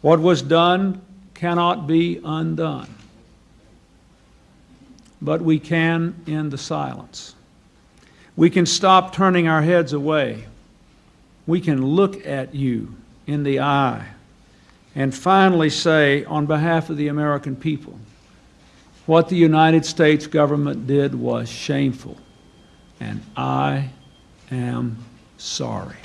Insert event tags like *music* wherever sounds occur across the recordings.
What was done cannot be undone. But we can end the silence. We can stop turning our heads away. We can look at you in the eye and finally say, on behalf of the American people, what the United States government did was shameful, and I am sorry.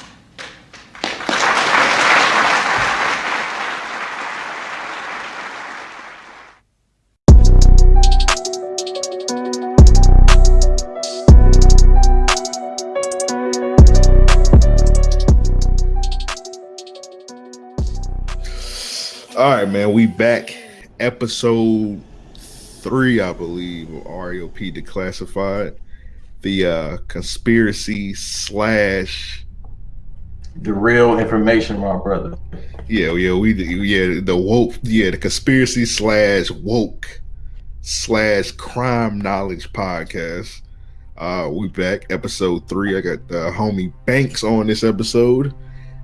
All right, man. We back. Episode three, I believe, of REOP Declassified. The uh conspiracy slash the real information, my brother. Yeah, yeah, we yeah, the woke, yeah, the conspiracy slash woke slash crime knowledge podcast. Uh we back, episode three. I got the homie Banks on this episode.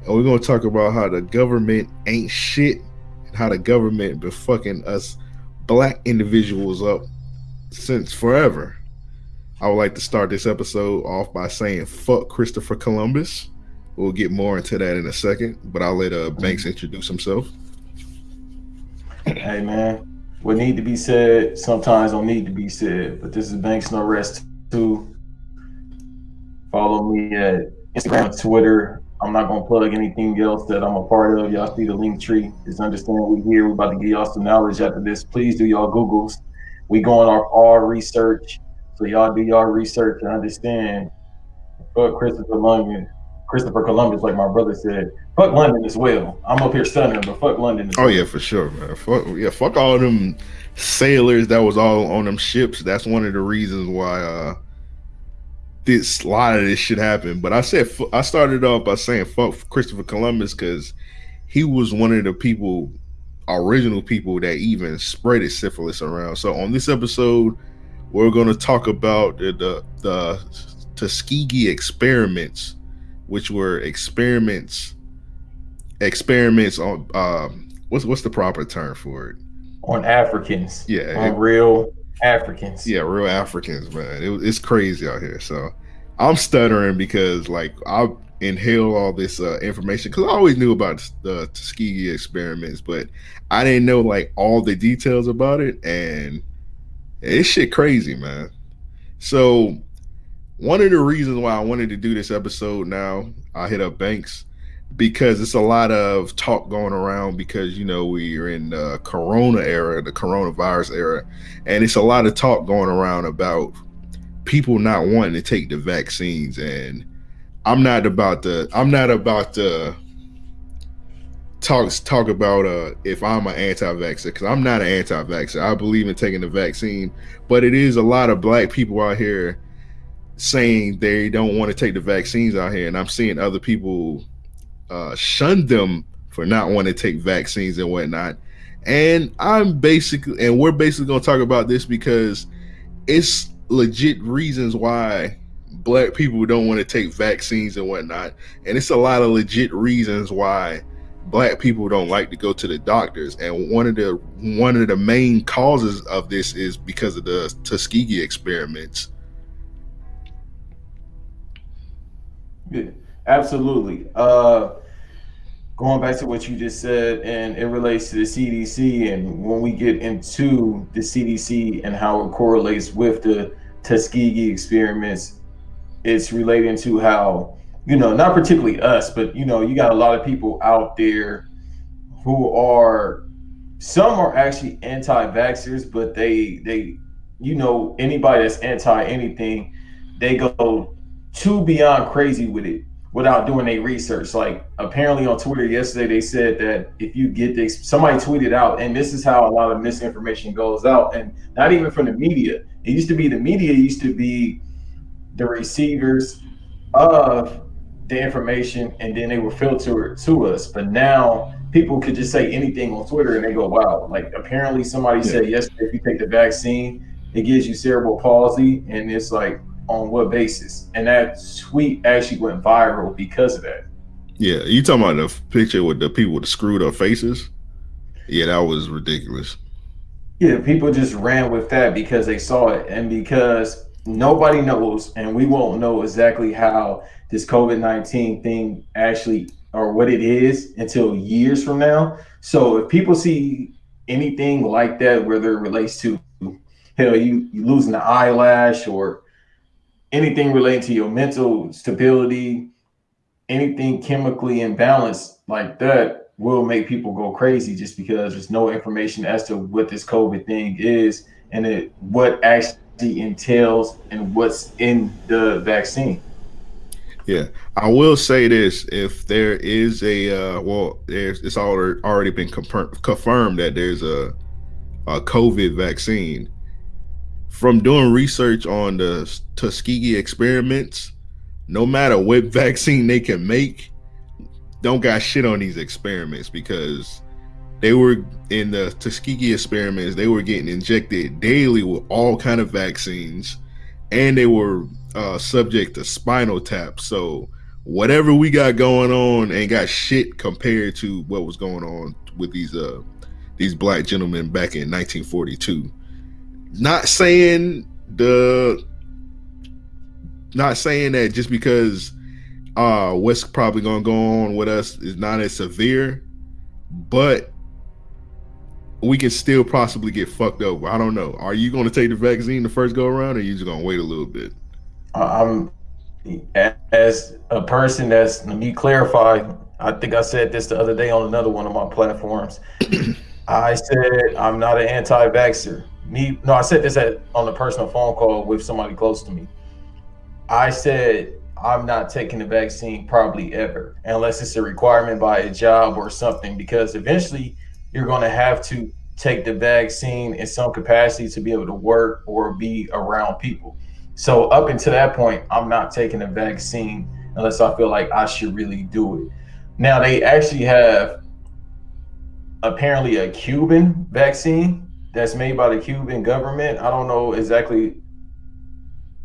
And we're gonna talk about how the government ain't shit how the government been fucking us black individuals up since forever. I would like to start this episode off by saying fuck Christopher Columbus. We'll get more into that in a second, but I'll let uh, Banks introduce himself. Hey man, what need to be said sometimes don't need to be said. But this is Banks No Rest too. Follow me at Instagram, Twitter, I'm not gonna plug anything else that I'm a part of. Y'all see the link tree. Just understand we here. We're about to give y'all some knowledge after this. Please do y'all Googles. We going off our research. So y'all do y'all research and understand. Fuck Christopher London. Christopher Columbus, like my brother said. Fuck London as well. I'm up here stuttering, but fuck London. oh well. yeah, for sure, man. Fuck yeah, fuck all them sailors that was all on them ships. That's one of the reasons why uh this a lot of this shit happen. But I said I started off by saying fuck Christopher Columbus because he was one of the people, original people that even spread syphilis around. So on this episode, we're going to talk about the, the, the Tuskegee experiments, which were experiments experiments on um, what's what's the proper term for it? On Africans. Yeah. On it, real Africans. Yeah, real Africans, man. It, it's crazy out here. So I'm stuttering because like I inhale all this uh, information because I always knew about the Tuskegee experiments, but I didn't know like all the details about it, and it's shit crazy, man. So one of the reasons why I wanted to do this episode now, I hit up Banks because it's a lot of talk going around because you know we're in the corona era the coronavirus era and it's a lot of talk going around about people not wanting to take the vaccines. And i'm not about to i'm not about to talk talk about uh if i'm an anti-vaxxer because i'm not an anti-vaxxer. I believe in taking the vaccine but it is a lot of black people out here saying they don't want to take the vaccines out here and i'm seeing other people uh, shunned them for not wanting to take vaccines and whatnot. And I'm basically, and we're basically going to talk about this because it's legit reasons why black people don't want to take vaccines and whatnot. And it's a lot of legit reasons why black people don't like to go to the doctors. And one of the one of the main causes of this is because of the Tuskegee experiments. Yeah, absolutely. Uh going back to what you just said, and it relates to the CDC, and when we get into the CDC and how it correlates with the Tuskegee experiments, it's relating to how, you know, not particularly us, but, you know, you got a lot of people out there who are, some are actually anti-vaxxers, but they, they, you know, anybody that's anti anything, they go too beyond crazy with it without doing a research. Like apparently on Twitter yesterday, they said that if you get this, somebody tweeted out, and this is how a lot of misinformation goes out, and not even from the media. It used to be the media used to be the receivers of the information, and then they were filtered to us. But now people could just say anything on Twitter, and they go, "Wow!" Like apparently somebody yeah. said yesterday, if you take the vaccine, it gives you cerebral palsy, and it's like on what basis? And that tweet actually went viral because of that. Yeah, you talking about the picture with the people with the screwed up faces? Yeah, that was ridiculous. Yeah, people just ran with that because they saw it and because nobody knows and we won't know exactly how this COVID 19 thing actually or what it is until years from now. So if people see anything like that, whether it relates to hell, you, you losing the eyelash or anything relating to your mental stability, anything chemically imbalanced like that will make people go crazy just because there's no information as to what this COVID thing is and it what actually entails and what's in the vaccine. Yeah, I will say this: if there is a uh, well, there's it's already been confirmed that there's a, a COVID vaccine. From doing research on the Tuskegee experiments, no matter what *laughs* vaccine they can make, don't got shit on these experiments because they were in the Tuskegee experiments. They were getting injected daily with all kind of vaccines, and they were uh, subject to spinal tap. So whatever we got going on ain't got shit compared to what was going on with these uh these black gentlemen back in 1942. Not saying the not saying that just because uh what's probably gonna go on with us is not as severe, but we can still possibly get fucked over. I don't know. Are you gonna take the vaccine the first go around or are you just gonna wait a little bit? I'm as a person that's let me clarify. I think I said this the other day on another one of my platforms. *clears throat* I said I'm not an anti-vaxxer. Me, no, I said this at, on a personal phone call with somebody close to me. I said I'm not taking the vaccine probably ever, unless it's a requirement by a job or something, because eventually you're going to have to take the vaccine in some capacity to be able to work or be around people. So up until that point, I'm not taking a vaccine unless I feel like I should really do it. Now they actually have apparently a Cuban vaccine that's made by the Cuban government. I don't know exactly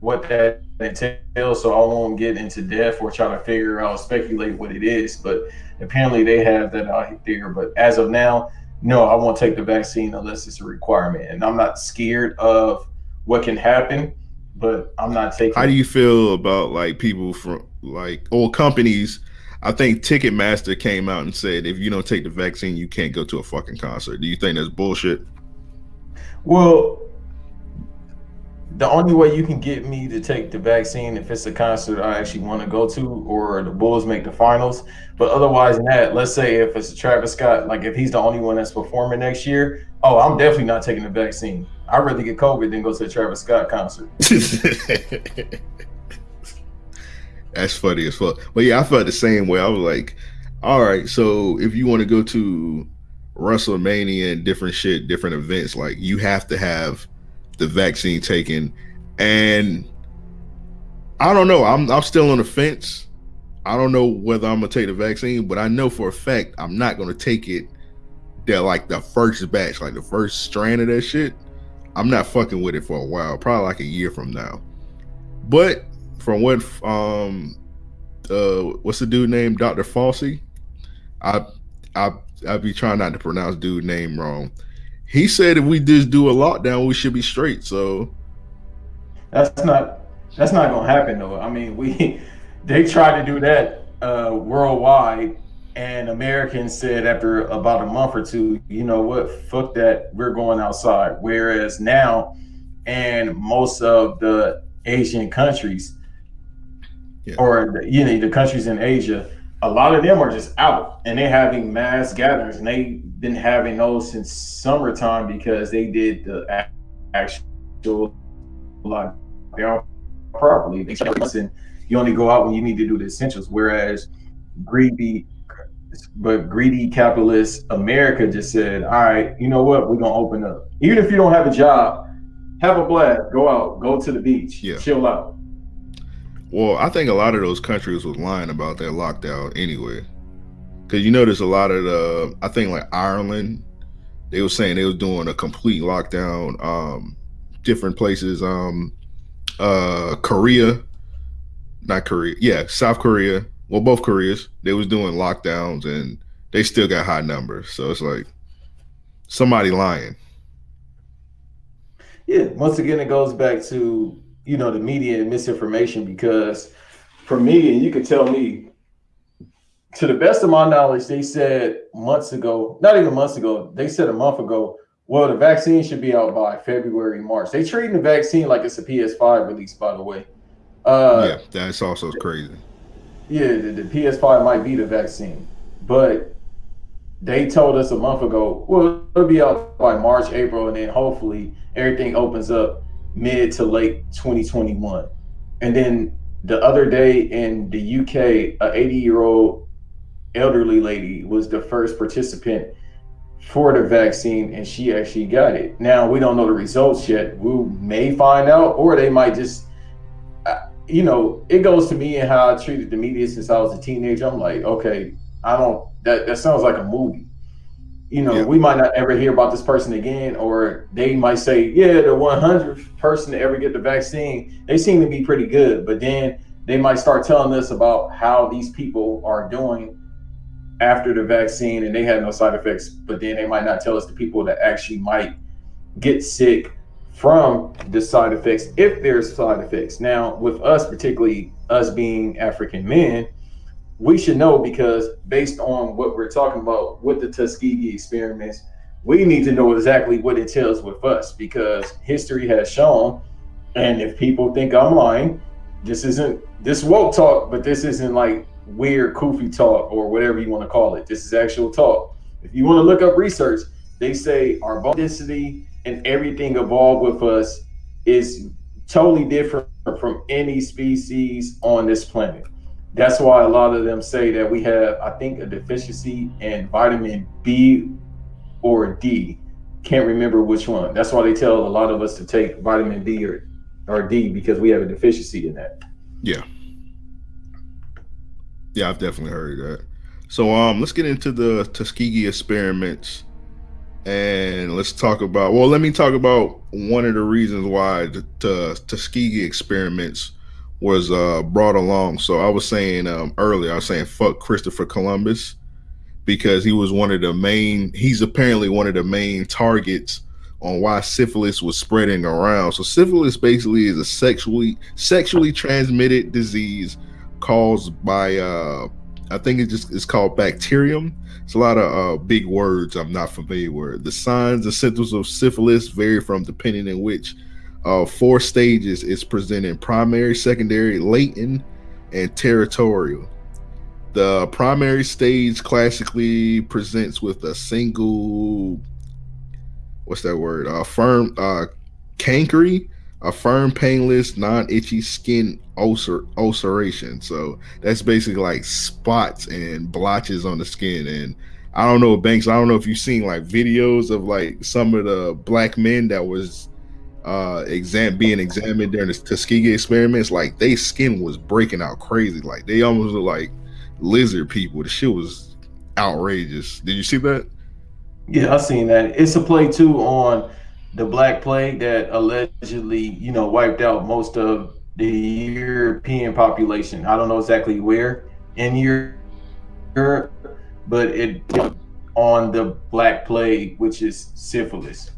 what that entails, so I won't get into depth or try to figure out, speculate what it is. But apparently they have that out there. But as of now, no, I won't take the vaccine unless it's a requirement. And I'm not scared of what can happen but I'm not taking. How do you feel about like people from like old companies? I think Ticketmaster came out and said if you don't take the vaccine, you can't go to a fucking concert. Do you think that's bullshit? Well, the only way you can get me to take the vaccine if it's a concert I actually want to go to or the Bulls make the finals. But otherwise than that, let's say if it's a Travis Scott, like if he's the only one that's performing next year, oh, I'm definitely not taking the vaccine. I'd rather get COVID than go to a Travis Scott concert. *laughs* That's funny as fuck. But yeah, I felt the same way. I was like, all right, so if you want to go to WrestleMania and different shit, different events, like you have to have the vaccine taken. And I don't know. I'm I'm still on the fence. I don't know whether I'm gonna take the vaccine, but I know for a fact I'm not gonna take it. That like the first batch, like the first strand of that shit. I'm not fucking with it for a while, probably like a year from now. But from what um uh what's the dude named Dr. Fauci? I I I be trying not to pronounce dude name wrong. He said if we just do a lockdown, we should be straight. So that's not that's not gonna happen though. I mean, we *laughs* they tried to do that uh worldwide and Americans said after about a month or two, you know what, fuck that, we're going outside. Whereas now, and most of the Asian countries, yeah. or the, you know the countries in Asia, a lot of them are just out and they're having mass gatherings, and they've been having those since summertime because they did the actual lockdown properly. And you only go out when you need to do the essentials. Whereas greedy but greedy capitalist America just said, all right, you know what? We're gonna open up. Even if you don't have a job, have a blast, go out, go to the beach, yeah. chill out. Well, I think a lot of those countries was lying about that lockdown anyway. Cause you notice a lot of the I think like Ireland, they were saying they was doing a complete lockdown. Um different places, um uh Korea, not Korea, yeah, South Korea, well, both Koreas, they was doing lockdowns and they still got high numbers. So it's like, somebody lying. Yeah, once again, it goes back to you know the media and misinformation because for me, and you could tell me, to the best of my knowledge, they said months ago, not even months ago, they said a month ago, well, the vaccine should be out by February, March. They treating the vaccine like it's a PS5 release, by the way. Uh, yeah, that's also crazy. Yeah, the, the PS5 might be the vaccine, but they told us a month ago, well, it'll be out by March, April, and then hopefully everything opens up mid to late 2021. And then the other day in the UK, a 80 year old elderly lady was the first participant for the vaccine and she actually got it. Now we don't know the results yet. We may find out, or they might just, uh, you know, it goes to me and how I treated the media since I was a teenager. I'm like, okay, I don't, that, that sounds like a movie. You know, yeah. we might not ever hear about this person again, or they might say, yeah, the 100th person to ever get the vaccine, they seem to be pretty good. But then they might start telling us about how these people are doing after the vaccine and they had no side effects, but then they might not tell us the people that actually might get sick from the side effects if there's side effects. Now, with us, particularly us being African men, we should know because based on what we're talking about with the Tuskegee experiments, we need to know exactly what it tells with us because history has shown. And if people think I'm lying, this isn't this woke talk, but this isn't like weird koofy talk or whatever you want to call it. This is actual talk. If you want to look up research, they say our bone density and everything evolved with us is totally different from any species on this planet. That's why a lot of them say that we have, I think, a deficiency in vitamin B or D. Can't remember which one. That's why they tell a lot of us to take vitamin B or, or D because we have a deficiency in that. Yeah. Yeah, I've definitely heard that. So um let's get into the Tuskegee experiments and let's talk about well let me talk about one of the reasons why the, the Tuskegee experiments was uh brought along. So I was saying um earlier, I was saying fuck Christopher Columbus because he was one of the main he's apparently one of the main targets on why syphilis was spreading around. So syphilis basically is a sexually sexually transmitted disease caused by uh I think it just it's called bacterium. It's a lot of uh, big words I'm not familiar with. The signs and symptoms of syphilis vary from depending on which uh, four stages it's presented: primary, secondary, latent, and territorial. The primary stage classically presents with a single, what's that word? Uh, firm, uh, cankery a firm, painless, non-itchy skin ulcer ulceration. So that's basically like spots and blotches on the skin. And I don't know, Banks. I don't know if you've seen like videos of like some of the black men that was uh exam being examined during the Tuskegee experiments. Like they skin was breaking out crazy. Like they almost look like lizard people. The shit was outrageous. Did you see that? Yeah, I seen that. It's a play too on the Black Plague that allegedly, you know, wiped out most of the European population. I don't know exactly where in Europe, but it on the Black Plague, which is syphilis.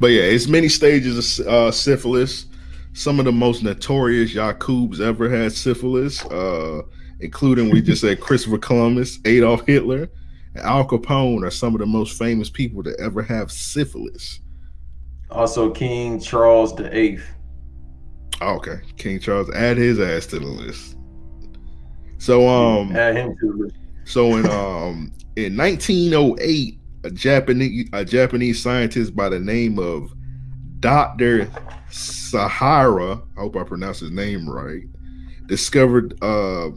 But yeah, it's many stages of uh, syphilis. Some of the most notorious Yakubs ever had syphilis, uh, including we just said *laughs* Christopher Columbus, Adolf Hitler, and Al Capone are some of the most famous people to ever have syphilis. Also, King Charles the Eighth. Oh, okay, King Charles. Add his ass to the list. So um, add him to the list. So in um in 1908, a Japanese a Japanese scientist by the name of Doctor Sahara, I hope I pronounced his name right, discovered uh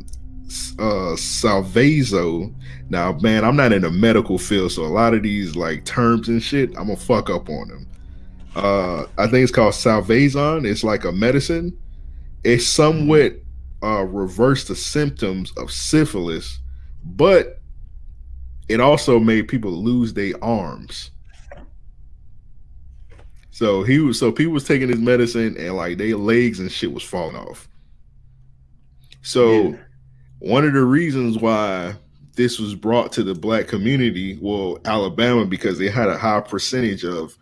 uh salvazo now man i'm not in the medical field so a lot of these like terms and shit i'm gonna fuck up on them uh, I think it's called Salvazon. It's like a medicine. It somewhat uh, reversed the symptoms of syphilis, but it also made people lose their arms. So he was so people was taking his medicine and like their legs and shit was falling off. So yeah. one of the reasons why this was brought to the black community, well, Alabama, because they had a high percentage of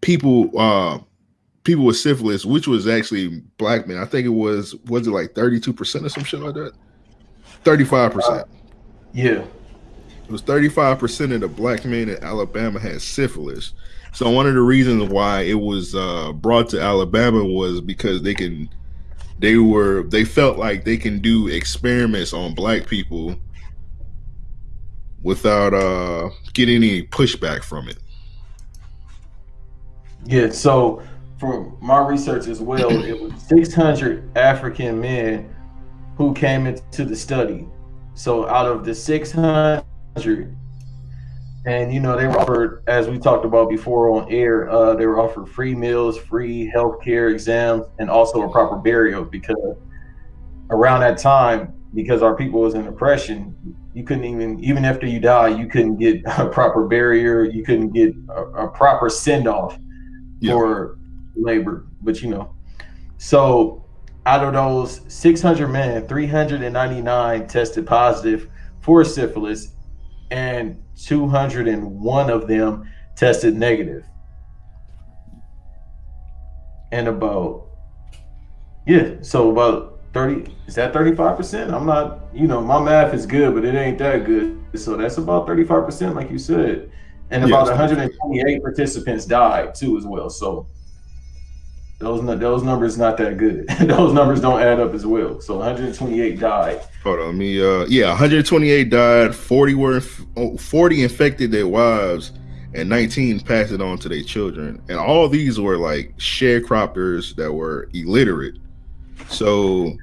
people uh people with syphilis, which was actually black men. I think it was was it like 32% or some shit like that? 35%. Uh, yeah. Was 35% of the black men in Alabama had syphilis. So one of the reasons why it was uh, brought to Alabama was because they can they were they felt like they can do experiments on black people without uh getting any pushback from it. Yeah, so from my research as well, it was 600 African men who came into the study. So out of the 600, and you know they were offered, as we talked about before on air, uh, they were offered free meals, free healthcare exams, and also a proper burial because around that time, because our people was in oppression, you couldn't even even after you die, you couldn't get *laughs* a proper burial, you couldn't get a, a proper send off yeah. for labor. But you know, so out of those 600 men, 399 tested positive for syphilis, and 201 of them tested negative. And about, yeah, so about 30, is that 35%? I'm not, you know, my math is good, but it ain't that good. So that's about 35%, like you said. And about 128 participants died too, as well. So those those numbers not that good. *laughs* those numbers don't add up as well. So 128 died. Hold on, me. Uh, yeah, 128 died. 40 were 40 infected their wives, and 19 passed it on to their children. And all these were like sharecroppers that were illiterate. So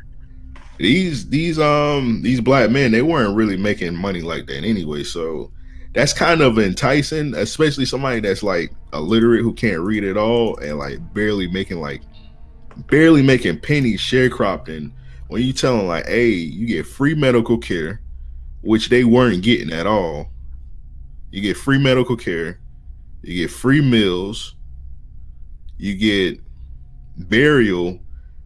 these these um these black men they weren't really making money like that anyway. So that's kind of enticing, especially somebody that's like illiterate who can't read at all and like barely making like barely making pennies sharecropping. When you tell them like, hey, you get free medical care, which they weren't getting at all. You get free medical care, you get free meals, you get burial,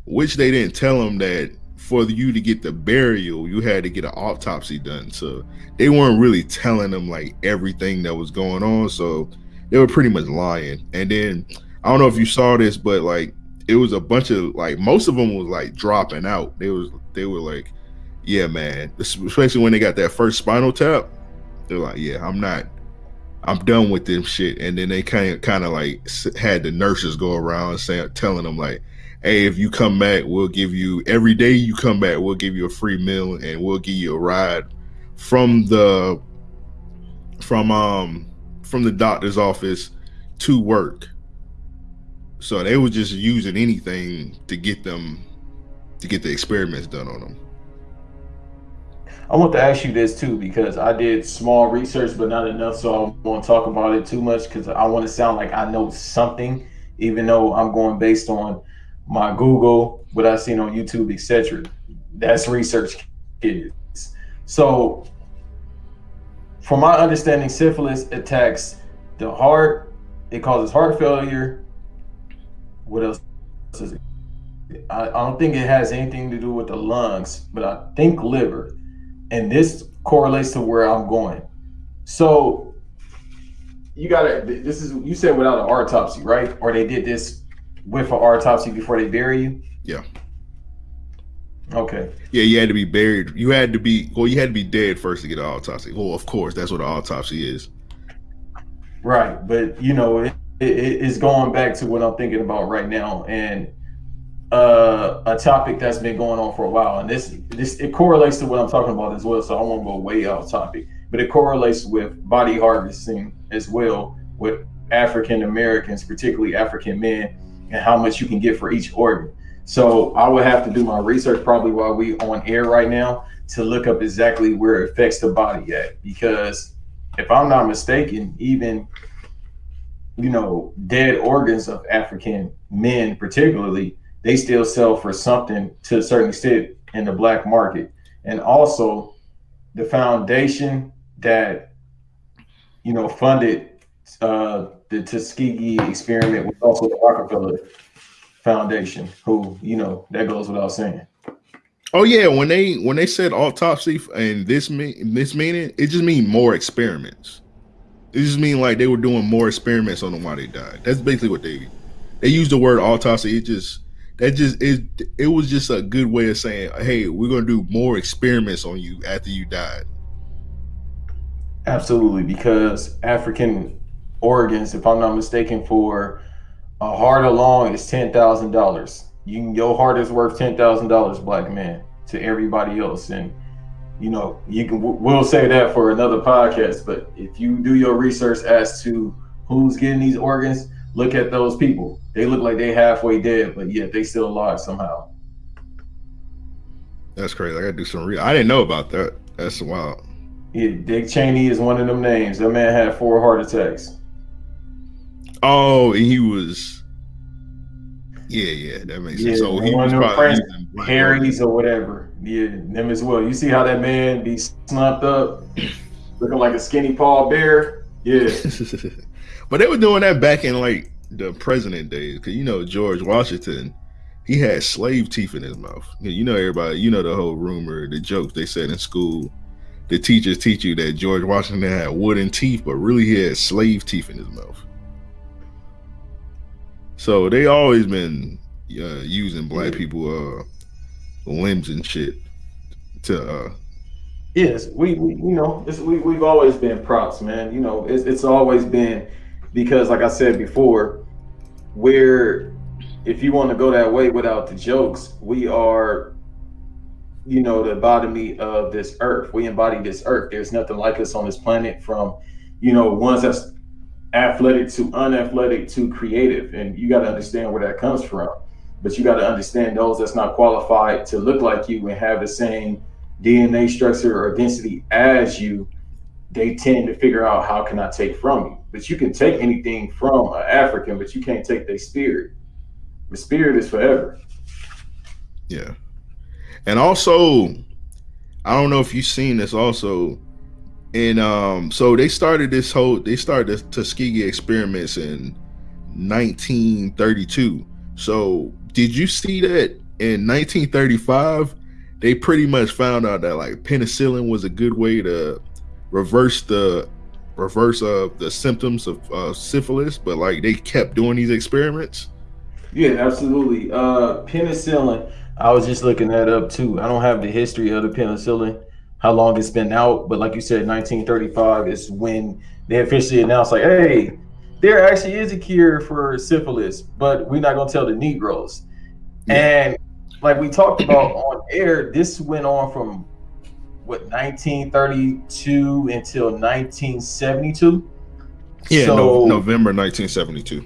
which they didn't tell them that for you to get the burial, you had to get an autopsy done. So they weren't really telling them like everything that was going on. So they were pretty much lying. And then I don't know if you saw this, but like it was a bunch of like most of them was like dropping out. They was they were like, yeah, man. Especially when they got that first spinal tap, they're like, yeah, I'm not. I'm done with this shit. And then they kind of kind of like had the nurses go around saying, telling them like, hey, if you come back, we'll give you every day you come back, we'll give you a free meal and we'll give you a ride from the from um from the doctor's office to work. So they were just using anything to get them to get the experiments done on them. I want to ask you this too because I did small research, but not enough, so I won't talk about it too much because I want to sound like I know something, even though I'm going based on my Google, what I've seen on YouTube, etc. That's research kids. So, from my understanding, syphilis attacks the heart. It causes heart failure. What else is it? I, I don't think it has anything to do with the lungs, but I think liver. And this correlates to where I'm going. So you gotta this is you said without an autopsy, right? Or they did this with an autopsy before they bury you? Yeah. Okay. Yeah, you had to be buried. You had to be well. You had to be dead first to get an autopsy. Well, of course, that's what an autopsy is. Right, but you know, it, it, it's going back to what I'm thinking about right now, and uh, a topic that's been going on for a while, and this this it correlates to what I'm talking about as well. So I won't go way off topic, but it correlates with body harvesting as well with African Americans, particularly African men and how much you can get for each organ. So I would have to do my research probably while we on air right now to look up exactly where it affects the body at. Because if I'm not mistaken, even you know, dead organs of African men, particularly, they still sell for something to a certain extent in the black market. And also the foundation that, you know, funded uh, the Tuskegee experiment was also the Rockefeller Foundation, who, you know, that goes without saying. Oh yeah, when they when they said autopsy and this mean this meaning, it just mean more experiments. It just mean like they were doing more experiments on them while they died. That's basically what they they used the word autopsy. It just that just it it was just a good way of saying, hey, we're gonna do more experiments on you after you died. Absolutely, because African organs, if I'm not mistaken, for a heart alone is ten thousand dollars. You can, your heart is worth ten thousand dollars, black man, to everybody else, and you know you can. We'll say that for another podcast. But if you do your research as to who's getting these organs, look at those people. They look like they halfway dead, but yet they still alive somehow. That's crazy. I gotta do some. Re- I didn't know about that. That's wild. Yeah, Dick Cheney is one of them names. That man had four heart attacks. Oh, and he was. Yeah, yeah, that makes yeah, sense. So he was probably Harry's or whatever. Yeah, them as well. You see how that man be slumped up, *clears throat* looking like a skinny Paul Bear. Yeah. *laughs* but they were doing that back in like the president days, because you know George Washington, he had slave teeth in his mouth. You know everybody, you know the whole rumor, the jokes they said in school. The teachers teach you that George Washington had wooden teeth, but really he had slave teeth in his mouth. So they always been uh, using black people uh, limbs and shit to. Uh, yes, we, we you know we we've always been props, man. You know it's it's always been because, like I said before, we're if you want to go that way without the jokes, we are, you know, the embodiment of this earth. We embody this earth. There's nothing like us on this planet from, you know, ones that's athletic to unathletic to creative. And you got to understand where that comes from. But you got to understand those that's not qualified to look like you and have the same DNA structure or density as you, they tend to figure out how can I take from you. But you can take anything from an African, but you can't take their spirit. The spirit is forever. Yeah. And also, I don't know if you've seen this also. And um, so they started this whole they started the Tuskegee experiments in 1932. So did you see that in 1935 they pretty much found out that like penicillin was a good way to reverse the reverse of the symptoms of uh, syphilis, but like they kept doing these experiments. Yeah, absolutely. Uh, penicillin. I was just looking that up too. I don't have the history of the penicillin, how long it's been out, but like you said, 1935 is when they officially announced, like, hey, there actually is a cure for syphilis, but we're not gonna tell the Negroes. Yeah. And like we talked about *coughs* on air, this went on from what 1932 until 1972. Yeah, so, no, November 1972.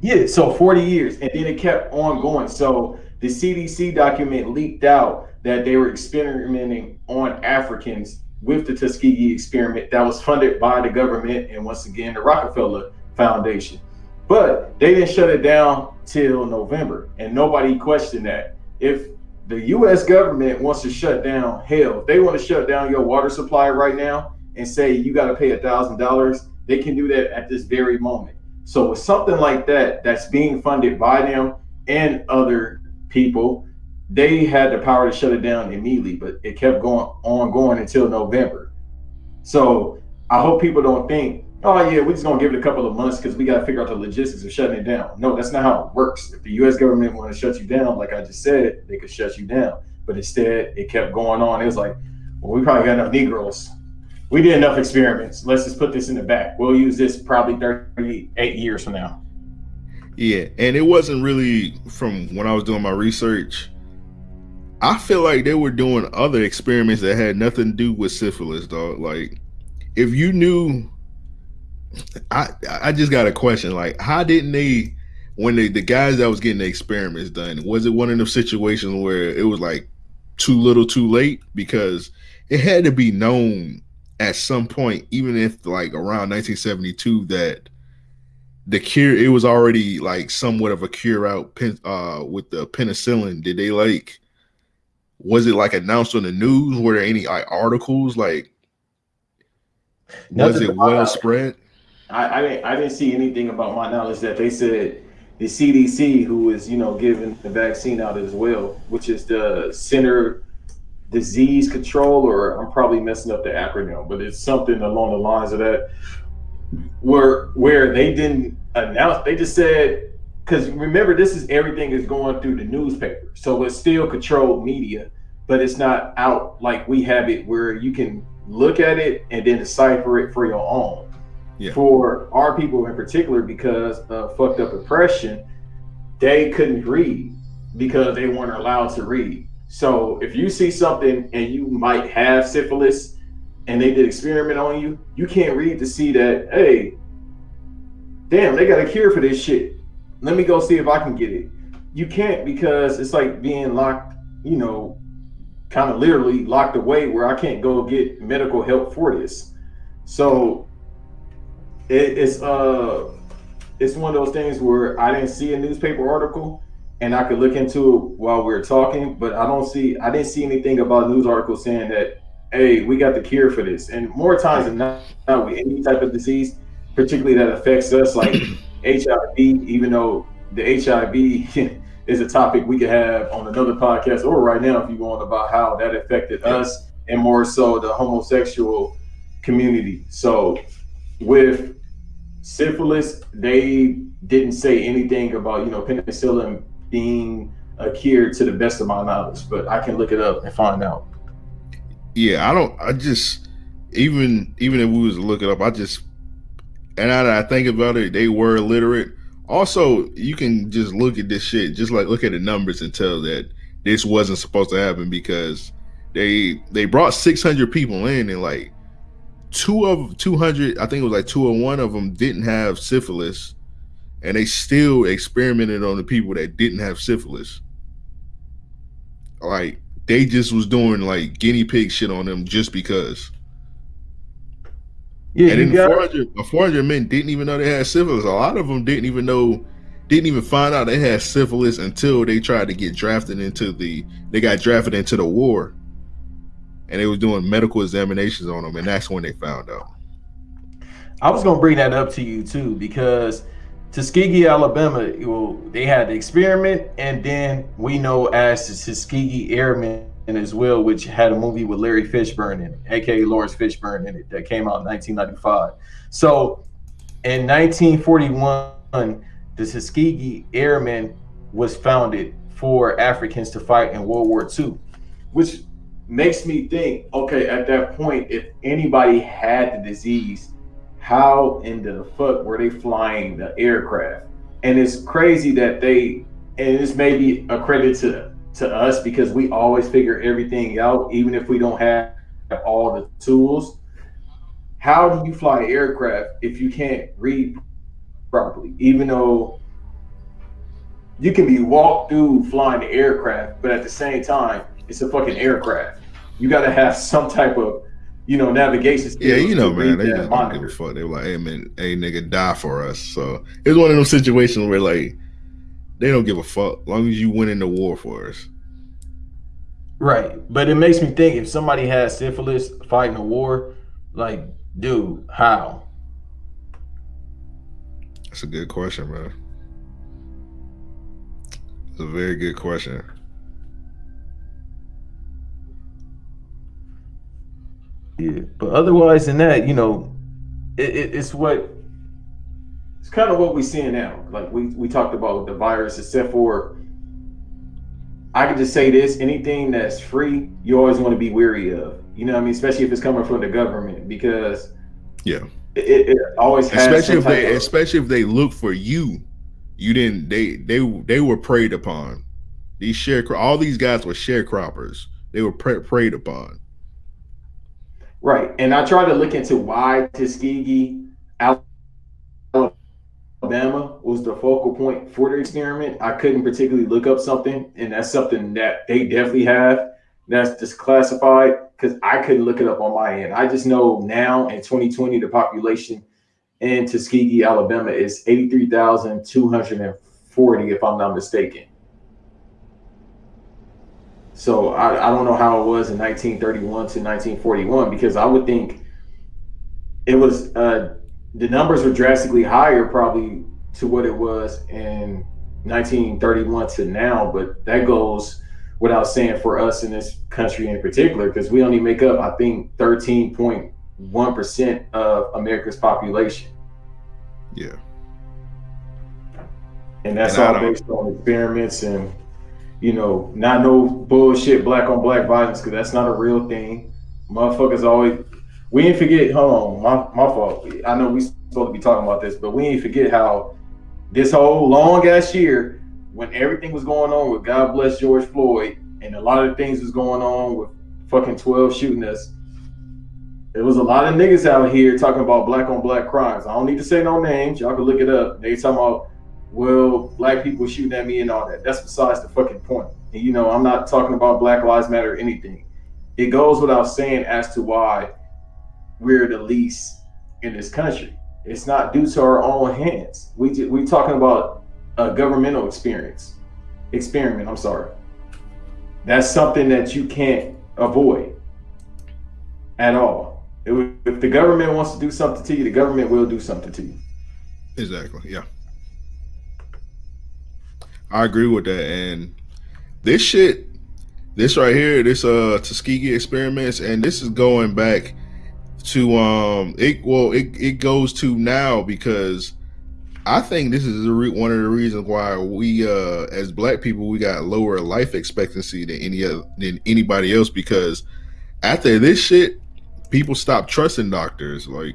Yeah, so 40 years, and then it kept on going. So the CDC document leaked out that they were experimenting on Africans with the Tuskegee experiment that was funded by the government and once again the Rockefeller Foundation. But they didn't shut it down till November, and nobody questioned that. If the U.S. government wants to shut down, hell, if they want to shut down your water supply right now and say you got to pay a thousand dollars, they can do that at this very moment. So with something like that that's being funded by them and other people, they had the power to shut it down immediately, but it kept going on going until November. So I hope people don't think, oh yeah, we're just gonna give it a couple of months because we gotta figure out the logistics of shutting it down. No, that's not how it works. If the US government want to shut you down, like I just said, they could shut you down. But instead it kept going on. It was like, well, we probably got enough Negroes we did enough experiments. Let's just put this in the back. We'll use this probably 38 years from now. Yeah, and it wasn't really from when I was doing my research. I feel like they were doing other experiments that had nothing to do with syphilis, dog. Like, if you knew, I I just got a question. Like, how didn't they, when they the guys that was getting the experiments done, was it one of those situations where it was like too little, too late? Because it had to be known at some point, even if like around 1972, that the cure it was already like somewhat of a cure out uh with the penicillin. Did they like was it like announced on the news? Were there any like articles like was it well spread? I, I didn't I didn't see anything about my knowledge that they said the CDC, who is you know giving the vaccine out as well, which is the Center disease control, or I'm probably messing up the acronym, but it's something along the lines of that, where where they didn't announce, they just said, because remember, this is everything is going through the newspaper, so it's still controlled media, but it's not out like we have it, where you can look at it and then decipher it for your own. Yeah. For our people in particular, because of fucked up oppression, they couldn't read because they weren't allowed to read. So if you see something and you might have syphilis and they did experiment on you, you can't read to see that, hey, damn, they got a cure for this shit. Let me go see if I can get it. You can't because it's like being locked, you know, kind of literally locked away where I can't go get medical help for this. So it, it's uh it's one of those things where I didn't see a newspaper article and I could look into it while we are talking, but I don't see I didn't see anything about a news articles saying that hey, we got the cure for this. And more times than not, not, with any type of disease, particularly that affects us, like HIV, even though the HIV *laughs* is a topic we could have on another podcast or right now if you want about how that affected us and more so the homosexual community. So with syphilis, they didn't say anything about, you know, penicillin being a cure to the best of my knowledge, but I can look it up and find out. Yeah, I don't I just even even if we was to look it up, I just and I, I think about it, they were illiterate also, you can just look at this shit, just like look at the numbers and tell that this wasn't supposed to happen because they they brought 600 people in and like two of 200, I think it was like two or one of them didn't have syphilis, and they still experimented on the people that didn't have syphilis. Like they just was doing like guinea pig shit on them just because. Yeah, and then 400, 400 men didn't even know they had syphilis. A lot of them didn't even know, didn't even find out they had syphilis until they tried to get drafted into the, they got drafted into the war. And they was doing medical examinations on them, and that's when they found out. I was gonna bring that up to you too, because Tuskegee, Alabama, well, they had the experiment, and then we know as the Tuskegee Airmen as well, which had a movie with Larry Fishburne in it, aka Laurence Fishburne in it, that came out in 1995. So in 1941, the Tuskegee Airmen was founded for Africans to fight in World War II, which makes me think, okay, at that point, if anybody had the disease, how in the fuck were they flying the aircraft? And it's crazy that they, and this may be a credit to to us because we always figure everything out, even if we don't have all the tools. How do you fly an aircraft if you can't read properly? Even though you can be walked through flying the aircraft, but at the same time, it's a fucking aircraft. You got to have *laughs* some type of, you know, navigation. Yeah, you know, man, they just don't give a fuck. They were like, "Hey, man, hey, nigga, die for us." So it's one of those situations where like they don't give a fuck. long as you win in the war for us. Right. But it makes me think if somebody has syphilis fighting a war, like, dude, how? That's a good question, man. It's a very good question. Yeah, but otherwise than that, you know, it, it, it's what it's kind of what we're seeing now. Like we we talked about the virus, except for I can just say this: anything that's free, you always want to be weary of. You know, what I mean, especially if it's coming from the government, because yeah, it, it always has. Especially if they, of, especially if they look for you, you didn't. They they they were preyed upon. These share all these guys were sharecroppers. They were pre- preyed upon. Right, and I try to look into why Tuskegee, Alabama was the focal point for the experiment. I couldn't particularly look up something, and that's something that they definitely have that's disclassified because I couldn't look it up on my end. I just know now in 2020 the population in Tuskegee, Alabama is 83,240, if I'm not mistaken. So I, I don't know how it was in 1931 to 1941 because I would think it was uh, the numbers were drastically higher probably to what it was in 1931 to now, but that goes without saying for us in this country in particular, because we only make up, I think, 13.1% of America's population. Yeah. And that's And all based on experiments and, you know, not no bullshit black on black violence, because that's not a real thing. Motherfuckers always, we ain't forget, hold on, my, my fault. I know we supposed to be talking about this, but we ain't forget how this whole long ass year, when everything was going on with God bless George Floyd, and a lot of things was going on with fucking 12 shooting us, there was a lot of niggas out here talking about black on black crimes. I don't need to say no names. Y'all can look it up. They talking about, well, black people shooting at me and all that. That's besides the fucking point. And you know, I'm not talking about Black Lives Matter or anything. It goes without saying as to why we're the least in this country. It's not due to our own hands. We we talking about a governmental experience, experiment. I'm sorry. That's something that you can't avoid at all. It if the government wants to do something to you, the government will do something to you. Exactly. Yeah. I agree with that. And this shit, this right here, this uh Tuskegee experiments, and this is going back to um it well it, it goes to now because I think this is re- one of the reasons why we uh as black people we got lower life expectancy than any other than anybody else because after this shit people stop trusting doctors like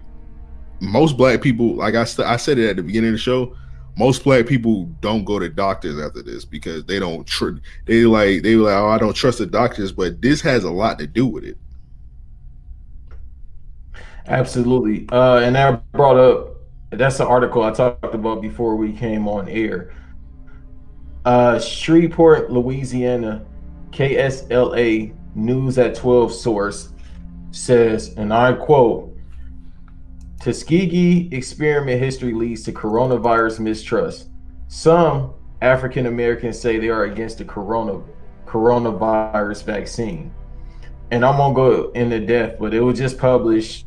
most black people, like I, st- I said it at the beginning of the show, most black people don't go to doctors after this because they don't tr- they like they like oh I don't trust the doctors, but this has a lot to do with it. Absolutely. Uh, and that brought up that's the article I talked about before we came on air. Uh, Shreveport, Louisiana, KSLA News at 12 source says, and I quote, Tuskegee experiment history leads to coronavirus mistrust. Some African Americans say they are against the corona coronavirus vaccine. And I'm gonna go into depth, but it was just published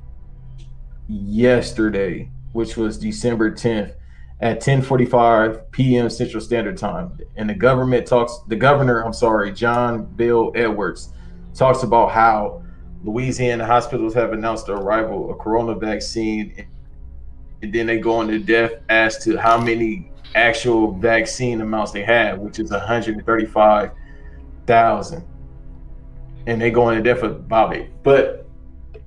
yesterday, which was December 10th at 10:45 p.m. Central Standard Time. And the government talks the governor, I'm sorry, John Bel Edwards talks about how Louisiana hospitals have announced the arrival of corona vaccine and then they go into depth as to how many actual vaccine amounts they have, which is 135,000. And they go into depth about it. But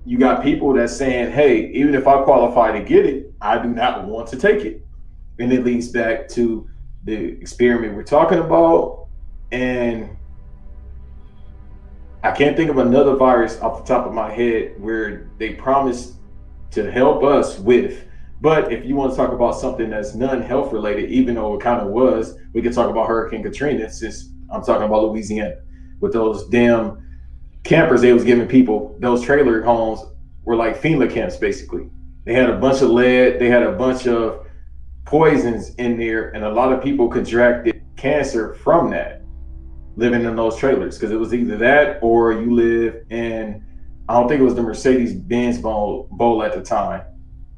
you got people that's saying, hey, even if I qualify to get it, I do not want to take it. And it leads back to the experiment we're talking about. And I can't think of another virus off the top of my head where they promised to help us with. But if you want to talk about something that's non-health related, even though it kind of was, we could talk about Hurricane Katrina. Since I'm talking about Louisiana, with those damn campers they was giving people, those trailer homes were like FEMA camps basically. They had a bunch of lead, they had a bunch of poisons in there, and a lot of people contracted cancer from that living in those trailers because it was either that or you live in I don't think it was the Mercedes Benz Bowl, bowl at the time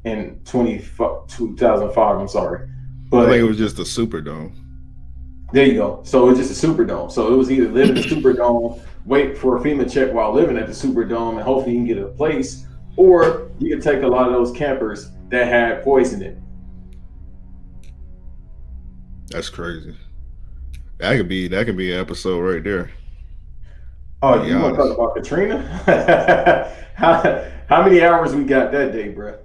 in 20, 2005. I'm sorry. but I think it was just a Superdome. there you go. So it's just a Superdome. So it was either living in the Superdome, wait for a FEMA check while living at the Superdome, and hopefully you can get a place, or you can take a lot of those campers that had poison in. it. That's crazy. That could be that could be an episode right there. Oh, you want to talk about Katrina? *laughs* how, how many hours we got that day, bro?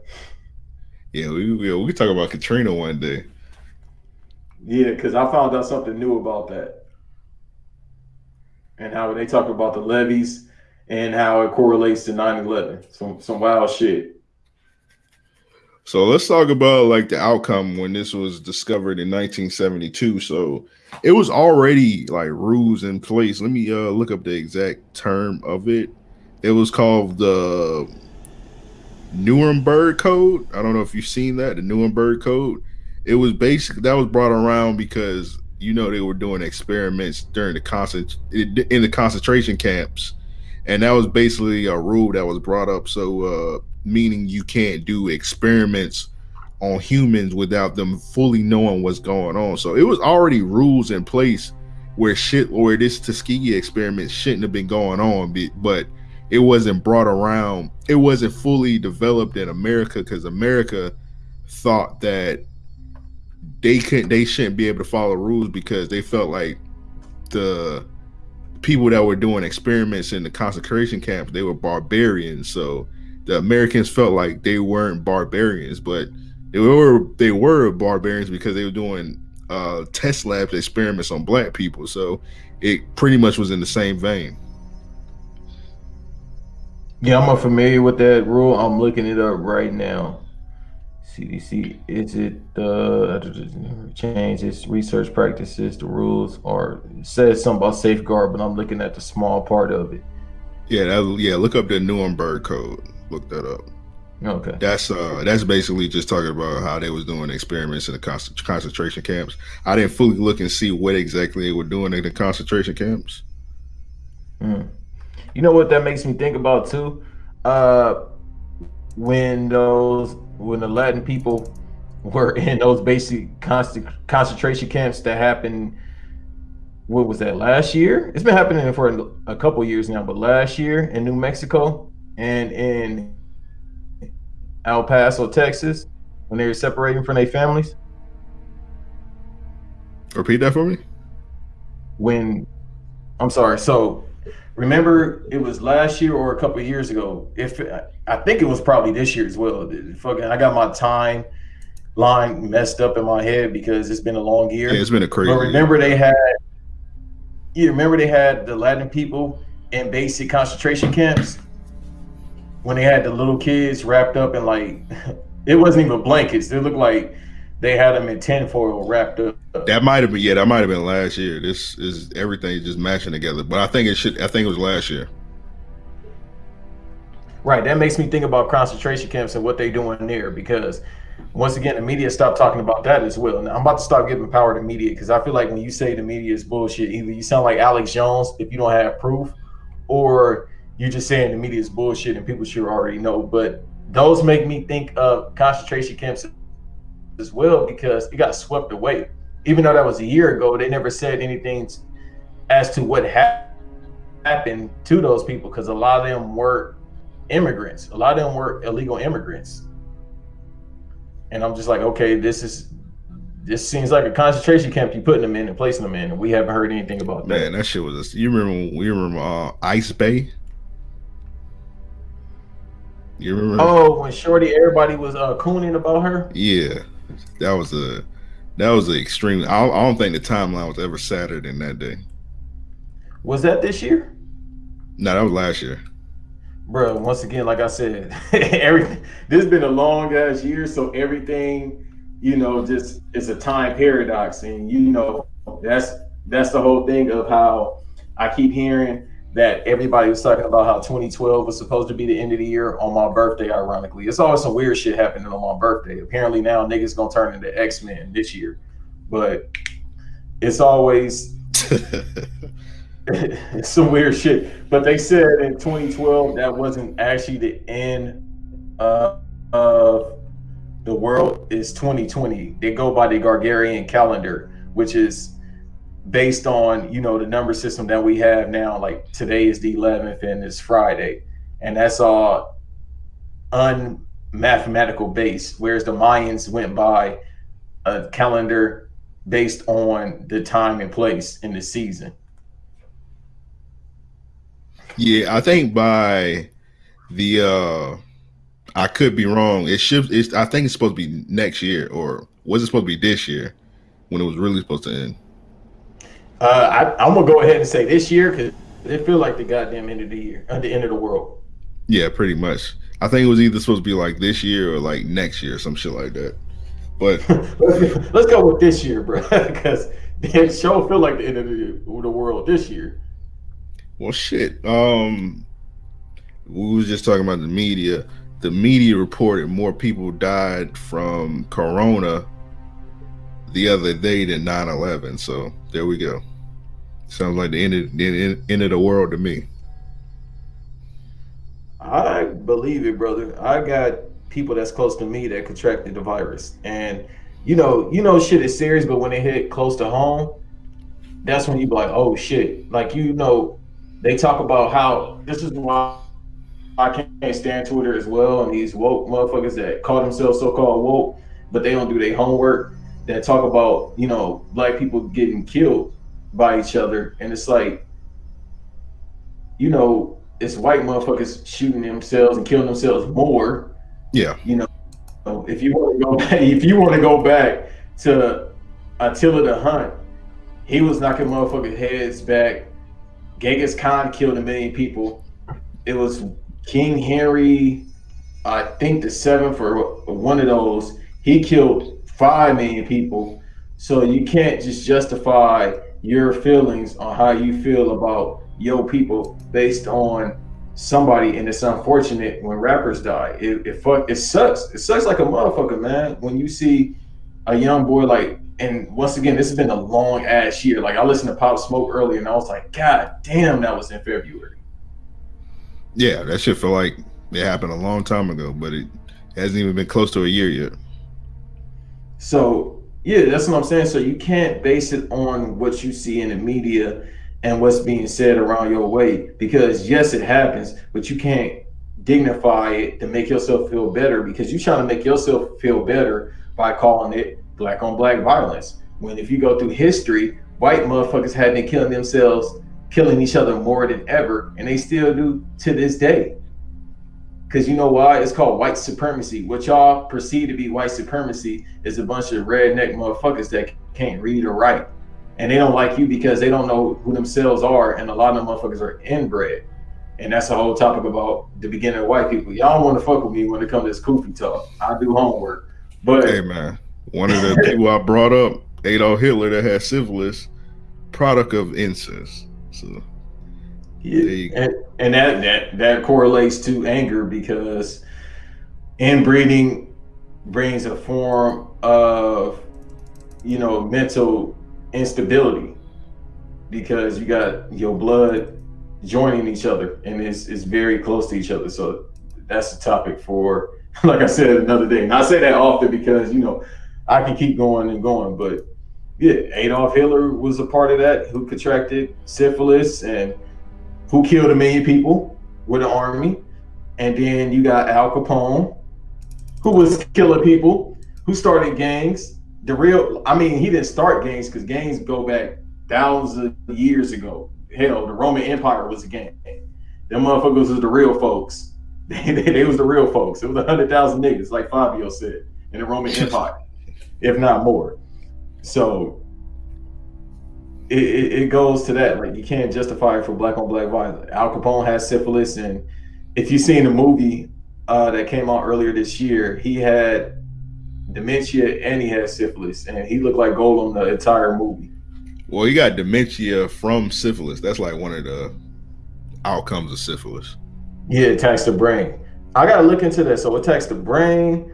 Yeah, we we, we talk about Katrina one day. Yeah, because I found out something new about that. And how they talk about the levees and how it correlates to 9-11. Some some wild shit. So let's talk about like the outcome when this was discovered in 1972. So it was already like rules in place. Let me uh look up the exact term of it. It was called the Nuremberg Code. I don't know if you've seen that, the Nuremberg Code. It was basically that was brought around because you know they were doing experiments during the concent in the concentration camps, and that was basically a rule that was brought up. So, uh, meaning you can't do experiments on humans without them fully knowing what's going on. So it was already rules in place where shit where this Tuskegee experiment shouldn't have been going on, but it wasn't brought around. It wasn't fully developed in America because America thought that they couldn't, they shouldn't be able to follow rules because they felt like the people that were doing experiments in the concentration camps they were barbarians. So the Americans felt like they weren't barbarians, but they were they were barbarians because they were doing uh, test labs experiments on black people. So it pretty much was in the same vein. Yeah, I'm familiar with that rule. I'm looking it up right now. CDC, is it uh change its research practices, the rules, or says something about safeguard, but I'm looking at the small part of it. Yeah, that, yeah, look up the Nuremberg code. Look that up. Okay. That's uh that's basically just talking about how they was doing experiments in the concentration camps. I didn't fully look and see what exactly they were doing in the concentration camps. Mm. You know what that makes me think about too? Uh when those when the Latin people were in those basic concentration camps that happened what was that last year? It's been happening for a couple years now, but last year in New Mexico and in El Paso, Texas, when they were separating from their families. Repeat that for me. When I'm sorry, so remember it was last year or a couple years ago. If I think it was probably this year as well. Fucking, I got my time line messed up in my head because it's been a long year. Yeah, it's been a crazy. But remember they had, you remember they had the Latin people in basic concentration camps when they had the little kids wrapped up in like *laughs* it wasn't even blankets. They looked like they had them in tinfoil wrapped up. That might have been yeah, that might have been last year. This is everything just matching together. But I think it should I think it was last year. Right. That makes me think about concentration camps and what they're doing there because once again the media stopped talking about that as well. Now I'm about to stop giving power to media because I feel like when you say the media is bullshit, either you sound like Alex Jones if you don't have proof, or you're just saying the media is bullshit and people should already know. But those make me think of concentration camps as well because it got swept away. Even though that was a year ago, they never said anything as to what ha- happened to those people because a lot of them were immigrants. A lot of them were illegal immigrants. And I'm just like, okay, this is this seems like a concentration camp you putting them in and placing them in, and we haven't heard anything about that. Man, that shit was. A, you remember? You remember uh, Ice Bay? You remember? Oh, when Shorty, everybody was uh, cooning about her. Yeah, that was a that was an extreme. I, I don't think the timeline was ever sadder than that day. Was that this year? No, that was last year. Bro, once again, like I said, *laughs* everything. This has been a long ass year, so everything, you know, just it's a time paradox, and you know, that's that's the whole thing of how I keep hearing that everybody was talking about how 2012 was supposed to be the end of the year on my birthday, ironically. It's always some weird shit happening on my birthday. Apparently now niggas gonna turn into X-Men this year. But it's always it's *laughs* *laughs* some weird shit. But they said in 2012 that wasn't actually the end uh, of the world is 2020. They go by the Gregorian calendar, which is based on you know the number system that we have now like today is the 11th and it's friday. And that's all unmathematical based whereas the mayans went by a calendar based on the time and place in the season. Yeah i think by the uh i could be wrong. It should it's i think it's supposed to be next year or was it supposed to be this year when it was really supposed to end uh, I, am gonna go ahead and say this year because it feel like the goddamn end of the year, at the end of the world. Yeah, pretty much. I think it was either supposed to be like this year or like next year, some shit like that. But *laughs* let's, let's, go with this year, bro, *laughs* because the show feel like the end of the, the world this year. Well, shit. Um, we was just talking about the media. The media reported more people died from corona the other day than 9-11 so there we go sounds like the end of the end of the world to me i believe it brother i got people that's close to me that contracted the virus and you know you know shit is serious but when it hit close to home that's when you be like, oh shit. Like you know, they talk about how this is why I can't stand Twitter as well, and these woke motherfuckers that call themselves so-called woke, but they don't do their homework. That talk about you know black people getting killed by each other, and it's like, you know, it's white motherfuckers shooting themselves and killing themselves more. Yeah, you know, if you want to go *laughs* back, if you want to go back to Attila the Hun, he was knocking motherfuckers' heads back. Genghis Khan killed a million people. It was King Henry, I think the seventh or one of those. He killed five million people. So you can't just justify your feelings on how you feel about your people based on somebody. And it's unfortunate when rappers die. It, it fuck it sucks. It sucks like a motherfucker, man. When you see a young boy like and once again, this has been a long ass year. Like I listened to Pop Smoke earlier, and I was like, God damn, that was in February. Yeah, that shit feel like it happened a long time ago, but it hasn't even been close to a year yet. So yeah, that's what I'm saying. So you can't base it on what you see in the media and what's being said around your way, because yes, it happens, but you can't dignify it to make yourself feel better because you're trying to make yourself feel better by calling it black on black violence. When if you go through history, white motherfuckers had been killing themselves, killing each other more than ever, and they still do to this day. Because you know why? It's called white supremacy. What y'all perceive to be white supremacy is a bunch of redneck motherfuckers that can't read or write. And they don't like you because they don't know who themselves are. And a lot of them motherfuckers are inbred. And that's a whole topic about the beginning of white people. Y'all don't want to fuck with me when it comes to this koofy talk. I do homework. But hey man, one of the people I brought up, Adolf Hitler, that had syphilis, product of incest. So yeah, and, and that that that correlates to anger because inbreeding brings a form of you know mental instability because you got your blood joining each other and it's, it's very close to each other. So that's a topic for *laughs* like i said another day. And i say that often because you know I can keep going and going, but yeah, Adolf Hitler was a part of that who contracted syphilis and who killed a million people with an army. And then you got Al Capone, who was killing people, who started gangs. The real, I mean, he didn't start gangs because gangs go back thousands of years ago. Hell, the Roman Empire was a gang. Them motherfuckers was the real folks. *laughs* They, they, they was the real folks. It was a hundred thousand niggas, like Fabio said, in the Roman *laughs* Empire if not more. So it, it, it, goes to that. Like you can't justify it for black on black violence. Al Capone has syphilis, and if you've seen the movie uh, that came out earlier this year, he had dementia and he had syphilis, and he looked like Gollum the entire movie. Well, he got dementia from syphilis. That's like one of the outcomes of syphilis. Yeah, it attacks the brain. I gotta look into that. So it attacks the brain,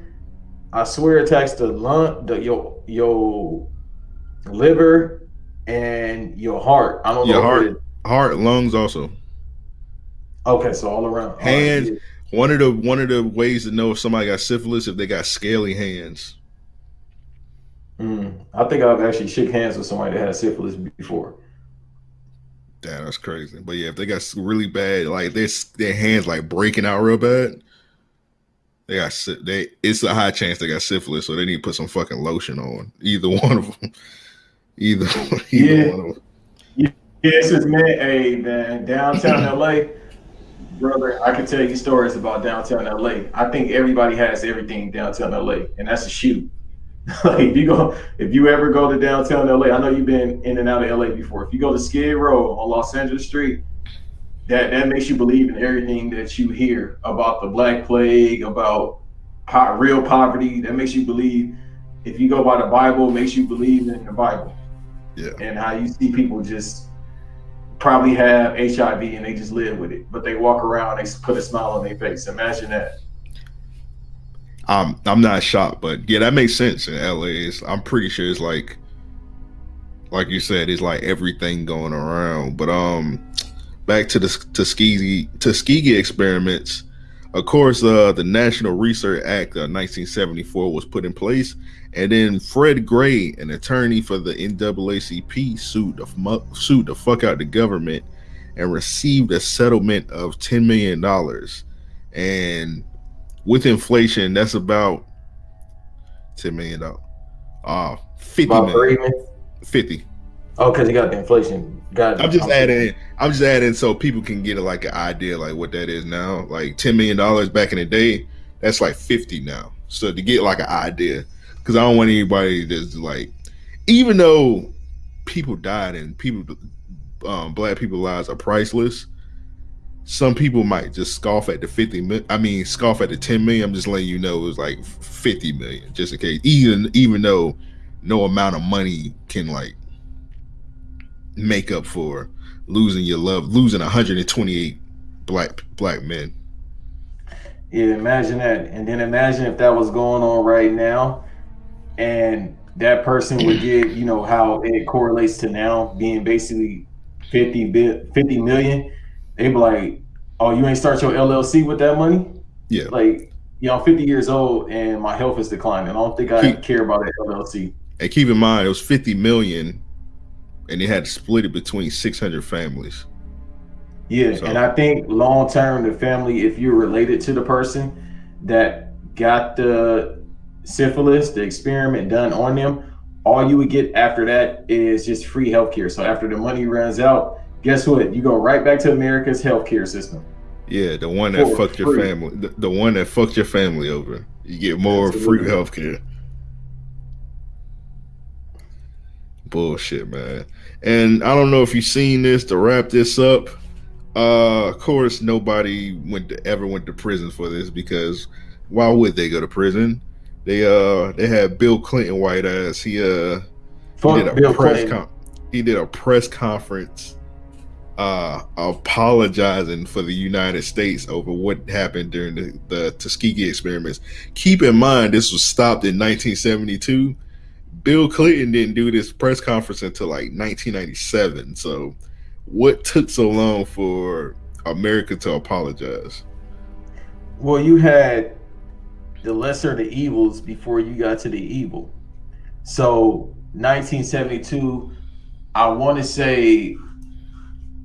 I swear it attacks the lung, the your your liver and your heart. I don't your know. Heart, it, heart, lungs also. Okay, so all around. Hands. Right, yeah. One of the one of the ways to know if somebody got syphilis if they got scaly hands. Mm, I think I've actually shook hands with somebody that had syphilis before. Damn, that's crazy. But yeah, if they got really bad, like their their hands like breaking out real bad, they got they. It's a high chance they got syphilis, so they need to put some fucking lotion on either *laughs* one of them. Either, *laughs* either yeah. one of them. Yeah, this is man. Hey man, downtown LA, brother. I can tell you stories about downtown LA. I think everybody has everything downtown LA, and that's a shoot. *laughs* like if you go, if you ever go to downtown LA, I know you've been in and out of LA before. If you go to Skid Row on Los Angeles Street, that that makes you believe in everything that you hear about the black plague, about po- real poverty. That makes you believe. If you go by the Bible, makes you believe in the Bible. Yeah. And how you see people just probably have HIV and they just live with it, but they walk around, they put a smile on their face. Imagine that. Um, I'm not shocked, but yeah, that makes sense in LA. It's, I'm pretty sure it's like, like you said, it's like everything going around. But um, back to the Tuskegee Tuskegee experiments. of course, uh, the National Research Act of 1974 was put in place, and then Fred Gray, an attorney for the NAACP, sued the, sued the fuck out the government and received a settlement of $10 million. And with inflation, that's about $10 million. Uh, 50 About million. 50. Oh, because you got the inflation. Got I'm just adding. I'm just adding so people can get like an idea like what that is now. Like ten million dollars back in the day, that's like fifty now. So to get like an idea, because I don't want anybody that's like, even though people died and people, um, black people lives are priceless. Some people might just scoff at the 50 million. I mean, scoff at the 10 million. I'm just letting you know it was like 50 million, just in case. Even even though no amount of money can like make up for losing your love, losing 128 black black men. Yeah, imagine that. And then imagine if that was going on right now and that person would get, you know, how it correlates to now being basically 50, bi- 50 million. They'd be like, oh, you ain't start your LLC with that money? Yeah. Like, you know, I'm 50 years old and my health is declining. I don't think I Keep- care about that LLC. And keep in mind, it was 50 million, and they had to split it between 600 families. Yeah, So- and I think long term, the family, if you're related to the person that got the syphilis, the experiment done on them, all you would get after that is just free healthcare. So after the money runs out, guess what? You go right back to America's healthcare system. Yeah, the one that For fucked your family, the, the one that fucked your family over. You get more free Absolutely. health care. Bullshit, man. And I don't know if you've seen this to wrap this up. Uh, of course, nobody went to, ever went to prison for this because why would they go to prison? They uh they had Bill Clinton white ass. He uh he did a Bill press con- he did a press conference uh apologizing for the United States over what happened during the, the Tuskegee experiments. Keep in mind this was stopped in 1972. Bill Clinton didn't do this press conference until like 1997. So what took so long for America to apologize? Well, you had the lesser of the evils before you got to the evil. So 1972, I want to say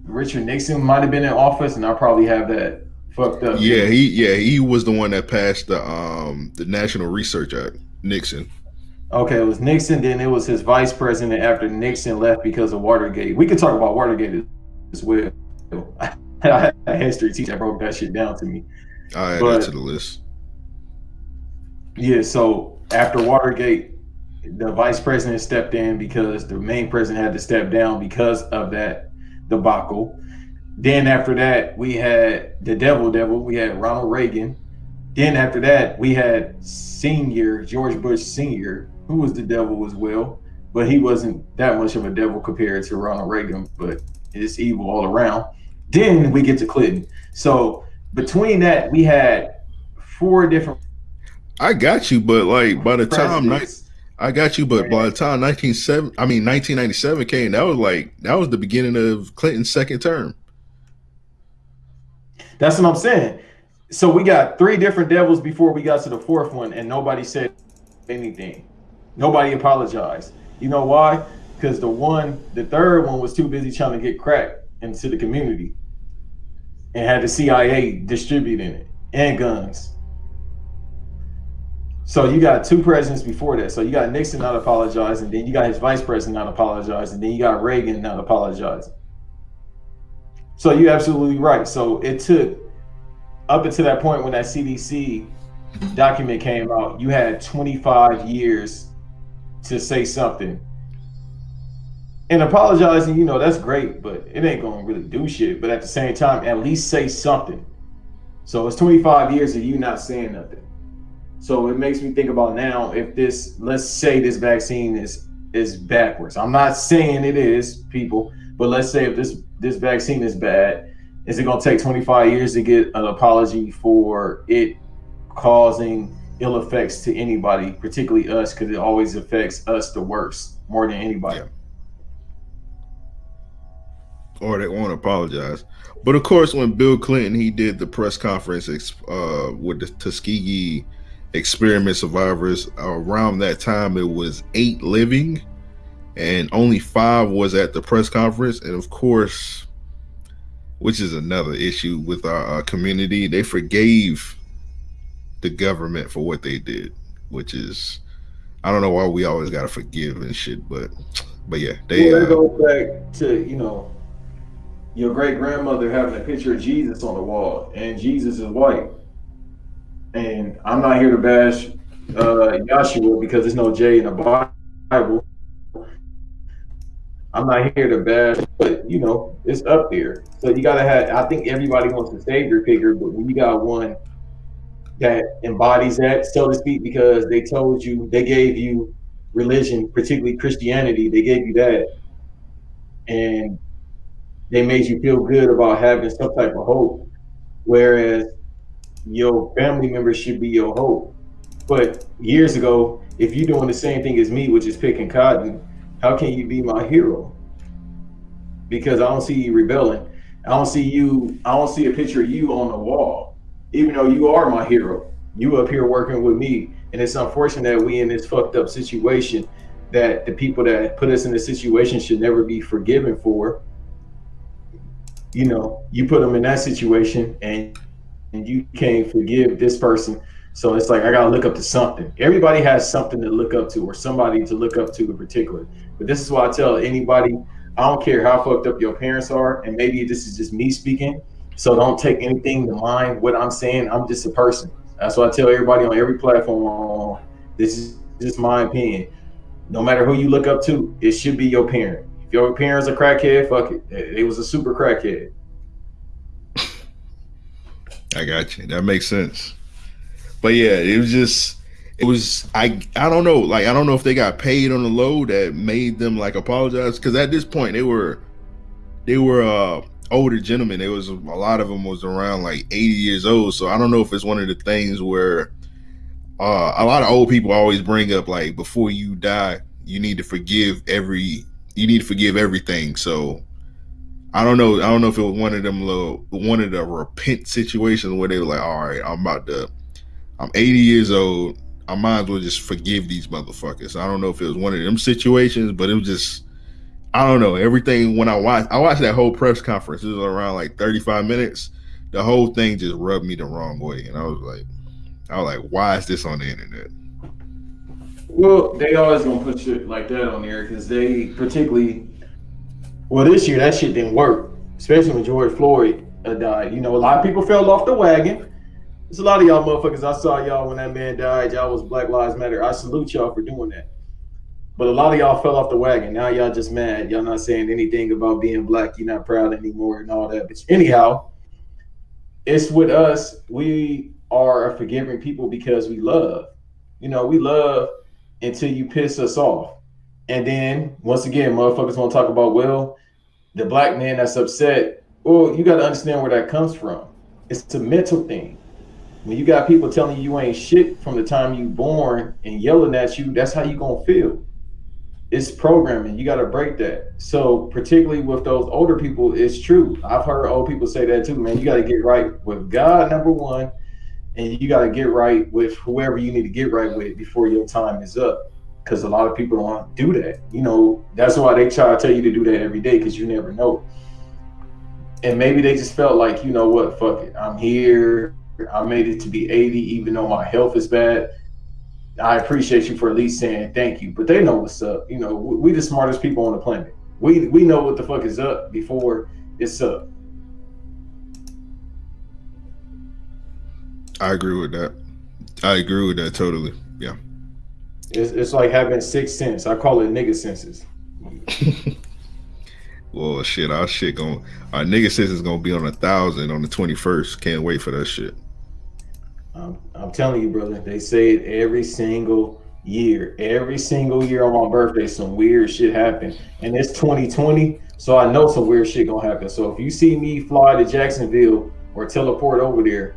Richard Nixon might have been in office, and I probably have that fucked up. Yeah, he yeah, he was the one that passed the um the National Research Act, Nixon. Okay, it was Nixon. Then it was his vice president after Nixon left because of Watergate. We could talk about Watergate as well. *laughs* I had a history teacher that broke that shit down to me. I add But- that to the list. Yeah, so after Watergate, the vice president stepped in because the main president had to step down because of that debacle. Then after that, we had the devil devil, we had Ronald Reagan. Then after that, we had senior George Bush senior, who was the devil as well, but he wasn't that much of a devil compared to Ronald Reagan, but it's evil all around. Then we get to Clinton. So between that, we had four different I got you, but like by the time I got you, but by the time nineteen seven, I mean nineteen ninety seven came, that was like that was the beginning of Clinton's second term. That's what I'm saying. So we got three different devils before we got to the fourth one, and nobody said anything. Nobody apologized. You know why? Because the one, the third one was too busy trying to get crack into the community and had the CIA distributing it and guns. So you got two presidents before that. So you got Nixon not apologizing, then you got his vice president not apologizing, then you got Reagan not apologizing. So you're absolutely right. So it took up until that point when that CDC document came out, you had 25 years to say something. And apologizing, you know, that's great, but it ain't gonna really do shit. But at the same time, at least say something. So it's 25 years of you not saying nothing. So it makes me think about now if this, let's say this vaccine is is backwards. I'm not saying it is, people, but let's say if this this vaccine is bad, is it gonna take 25 years to get an apology for it causing ill effects to anybody, particularly us, because it always affects us the worst more than anybody. Yeah. or they won't apologize. But of course, when Bill Clinton he did the press conference uh, with the Tuskegee experiment survivors, around that time it was eight living, and only five was at the press conference. And of course, which is another issue with our, our community, they forgave the government for what they did, which is I don't know why we always gotta forgive and shit, but but yeah, they well, uh, go back to you know your great grandmother having a picture of Jesus on the wall, and Jesus is white. And I'm not here to bash uh, Yahshua because there's no J in the Bible. I'm not here to bash, but you know, it's up there. So you gotta have. I think everybody wants a savior figure, but when you got one that embodies that, so to speak, because they told you, they gave you religion, particularly Christianity, they gave you that, and they made you feel good about having some type of hope. Whereas your family members should be your hope. But years ago, if you're doing the same thing as me, which is picking cotton, how can you be my hero? Because I don't see you rebelling. I don't see you, I don't see a picture of you on the wall, even though you are my hero. You up here working with me. And it's unfortunate that we in this fucked up situation that the people that put us in this situation should never be forgiven for. You know, you put them in that situation and and you can't forgive this person. So it's like I gotta look up to something. Everybody has something to look up to or somebody to look up to in particular. But this is why I tell anybody, I don't care how fucked up your parents are, and maybe this is just me speaking. So don't take anything to mind what I'm saying. I'm just a person. That's why I tell everybody on every platform. This is just my opinion. No matter who you look up to, it should be your parent. If your parents are crackhead, fuck it. It was a super crackhead. I got you. That makes sense. But yeah, it was just it was I I don't know like I don't know if they got paid on the low that made them like apologize because at this point they were they were uh older gentlemen. It was a lot of them was around like 80 years old. So I don't know if it's one of the things where uh a lot of old people always bring up like before you die you need to forgive every you need to forgive everything. So I don't know. I don't know if it was one of them little one of the repent situations where they were like, all right, I'm about to I'm 80 years old. I might as well just forgive these motherfuckers. I don't know if it was one of them situations, but it was just I don't know. Everything when I watched I watched that whole press conference, it was around like 35 minutes. The whole thing just rubbed me the wrong way. And I was like, I was like, why is this on the internet? Well, they always gonna put shit like that on there because they particularly well, this year that shit didn't work, especially when George Floyd uh, died. You know, a lot of people fell off the wagon. There's a lot of y'all motherfuckers. I saw y'all when that man died. Y'all was Black Lives Matter. I salute y'all for doing that. But a lot of y'all fell off the wagon. Now y'all just mad. Y'all not saying anything about being black. You're not proud anymore and all that. But anyhow, it's with us. We are a forgiving people because we love. You know, we love until you piss us off. And then once again, motherfuckers want to talk about, well, the black man that's upset. Well, you got to understand where that comes from. It's a mental thing. When you got people telling you you ain't shit from the time you born and yelling at you, that's how you gonna feel. It's programming. You got to break that. So particularly with those older people, it's true. I've heard old people say that too, man. You got to get right with God, number one, and you got to get right with whoever you need to get right with before your time is up because a lot of people don't do that. You know, that's why they try to tell you to do that every day because you never know. And maybe they just felt like, you know what, fuck it, I'm here. I made it to be 80, even though my health is bad. I appreciate you for at least saying thank you, but they know what's up. You know, we, the smartest people on the planet. We we know what the fuck is up before it's up. I agree with that. I agree with that totally. Yeah. It's, it's like having six sense. I call it nigga senses. *laughs* well, shit, our shit going our nigga sense is gonna be on a thousand on the twenty first. Can't wait for that shit. I'm, I'm telling you, brother. They say it every single year. Every single year on my birthday, some weird shit happen, and it's 2020, so I know some weird shit gonna happen. So if you see me fly to Jacksonville or teleport over there,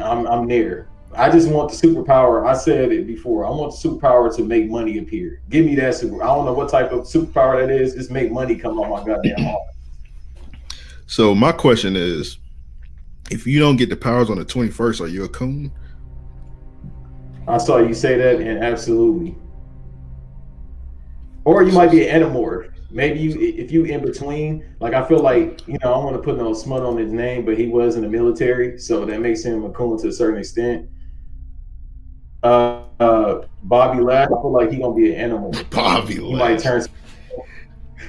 I'm I'm there. I just want the superpower. I said it before. I want the superpower to make money appear. Give me that super. I don't know what type of superpower that is. Just make money come on my goddamn heart. So my question is, if you don't get the powers on the twenty first, are you a coon? I saw you say that, and absolutely. Or you might be an animorph. Maybe you, if you in between, like I feel like you know, I want to put no smut on his name, but he was in the military, so that makes him a coon to a certain extent. Uh, uh Bobby Lash, I feel like he gonna be an animal. *laughs* Bobby he might turn. *laughs*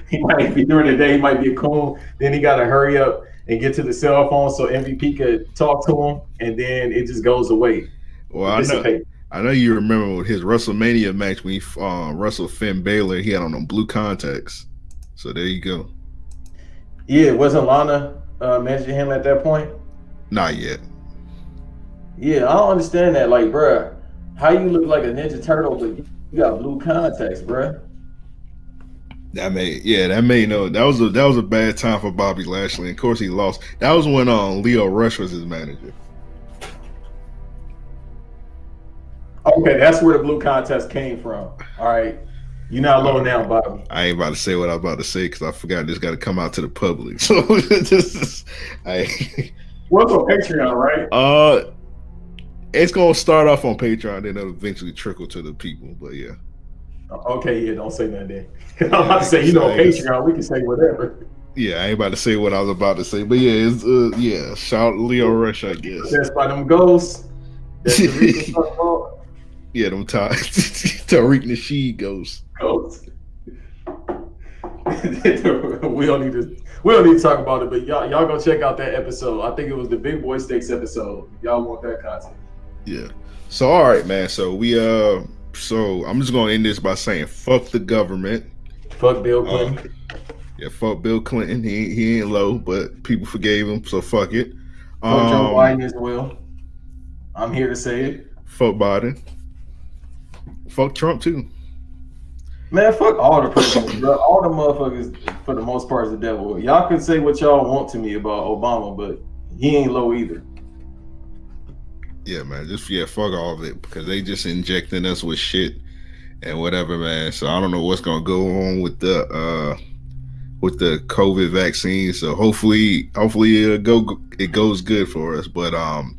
He might be during the day. He might be a coon. Then he got to hurry up and get to the cell phone so MVP could talk to him, and then it just goes away. Well, I know. I know you remember his WrestleMania match when he uh, wrestled Finn Balor. He had on them blue contacts. So there you go. Yeah, wasn't Lana uh, managing him at that point? Not yet. Yeah, I don't understand that. Like, bruh, how you look like a Ninja Turtle, but you got blue contacts, bruh? That made yeah, that made no that was a that was a bad time for Bobby Lashley. Of course he lost. That was when um Lio Rush was his manager. Okay, that's where the blue contest came from. All right. You're not low now, Bobby. I ain't about to say what I'm about to say because I forgot this got to come out to the public. *laughs* So *laughs* this is, I. What's on Patreon, right? Uh, it's gonna start off on Patreon, then it'll eventually trickle to the people. But yeah. Okay, yeah, don't say nothing. Then. *laughs* I'm about to say, you know, Patreon, we can say whatever. Yeah, I ain't about to say what I was about to say, but yeah, it's uh, yeah, shout Lio Rush, I guess. That's by them ghosts. That's the *laughs* yeah, them *laughs* Tariq Nasheed ghosts. Ghosts. we don't need to we don't need to talk about it, but y'all y'all go check out that episode. I think it was the Big Boy Stakes episode. Y'all want that content. Yeah. So all right, man. So we uh so I'm just gonna end this by saying fuck the government. Fuck Bill Clinton. Uh, yeah, fuck Bill Clinton. He he ain't low, but people forgave him, so fuck it. Fuck um, Joe Biden as well. I'm here to say it. Fuck Biden. Fuck Trump too. Man, fuck all the presidents, bro. All the motherfuckers, for the most part, is the devil. Y'all can say what y'all want to me about Obama, but he ain't low either. Yeah, man. Just yeah, fuck all of it because they just injecting us with shit and whatever, man. So I don't know what's gonna go on with the uh with the COVID vaccine. So hopefully, hopefully it go it goes good for us. But um,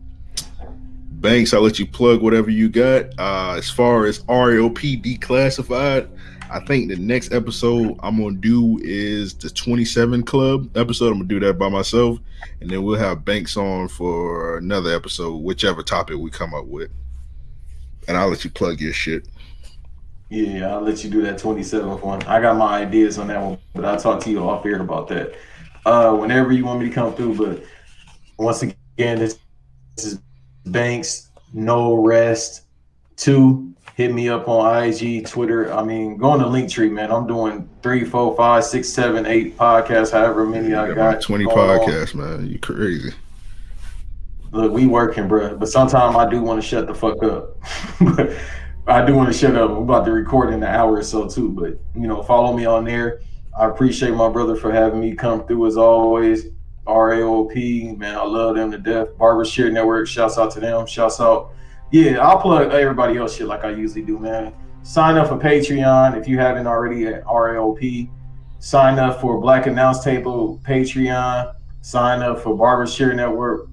Banks, I'll let you plug whatever you got. Uh, as far as RLP declassified, I think the next episode I'm gonna do is the 27 Club episode. I'm gonna do that by myself, and then we'll have Banks on for another episode, whichever topic we come up with. And I'll let you plug your shit. Yeah, I'll let you do that 27th one. I got my ideas on that one, but I'll talk to you off air about that. Uh, whenever you want me to come through. But once again, this, this is Banks, no rest. Two, hit me up on IG, Twitter. I mean, go on the Linktree, man. I'm doing three, four, five, six, seven, eight podcasts, however many I got. 20 podcasts, on. man. You crazy. Look, we working, bro. But sometimes I do want to shut the fuck up. but *laughs* I do want to shut up. I'm about to record in an hour or so too. But you know, follow me on there. I appreciate my brother for having me come through as always. RAOP, man, I love them to death. Barber Share Network, shouts out to them. Shouts out yeah, I'll plug everybody else shit like I usually do, man. Sign up for Patreon if you haven't already at RAOP. Sign up for Black Announce Table Patreon. Sign up for Barber Share Network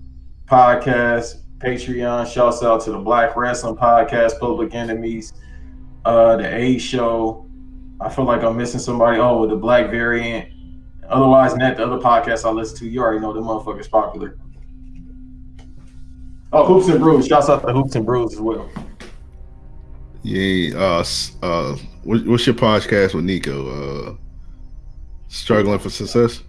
podcast Patreon. Shouts out to the Black Wrestling Podcast, Public Enemies, uh, the A Show. I feel like I'm missing somebody. Oh, the Black Variant. Otherwise, net the other podcasts I listen to, you already know the motherfucker's popular. Oh, Hoops and Brews. Shouts out to Hoops and Brews as well. Yeah. Uh, uh, what's your podcast with Nico? Uh, struggling for success.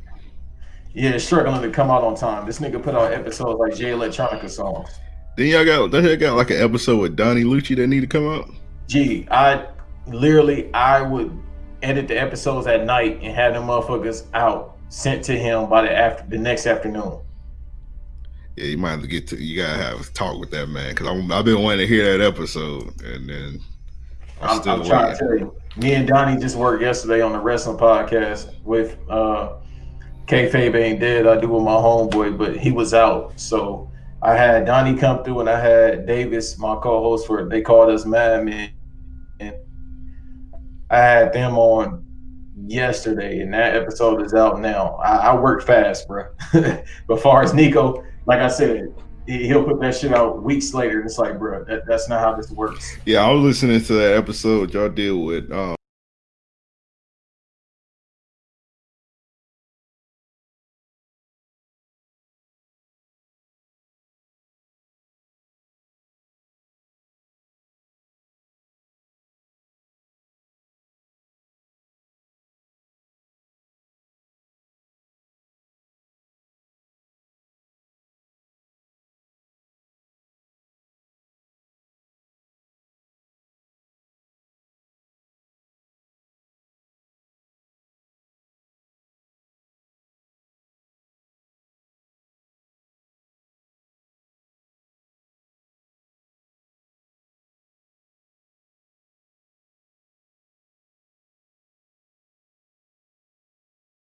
Yeah, struggling to come out on time. This nigga put out episodes like Jay Electronica songs. Then y'all got, then y'all got like an episode with Donnie Lucci that need to come out. Gee, I literally I would edit the episodes at night and have them motherfuckers out sent to him by the after the next afternoon yeah, you might have to get to. You gotta have a talk with that man because I've been wanting to hear that episode, and then I'm, I'm, I'm trying to tell you. Me and Donnie just worked yesterday on the wrestling podcast with uh Kayfabe ain't dead. I do with my homeboy, but he was out, so I had Donnie come through, and I had Davis, my co-host for. They called us Madmen, and I had them on yesterday, and that episode is out now. I, I work fast, bro. *laughs* but far as Nico, like I said, he- he'll put that shit out weeks later, and it's like, bro, that, that's not how this works. Yeah, I was listening to that episode y'all did with um